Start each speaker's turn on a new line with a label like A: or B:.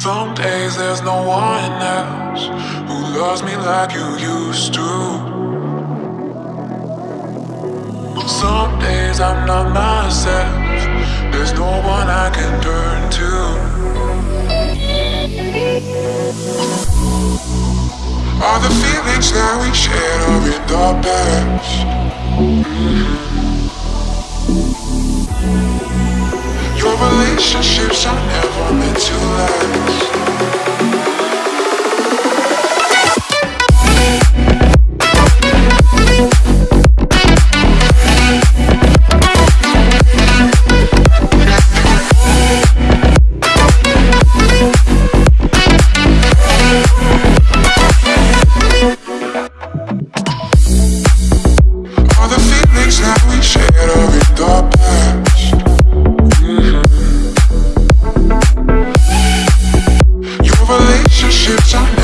A: Some days there's no one else who loves me like you used to. Some days I'm not myself, there's no one I can turn to. All the feelings that we shared are in the past. Your relationships are never meant to last. Relationships are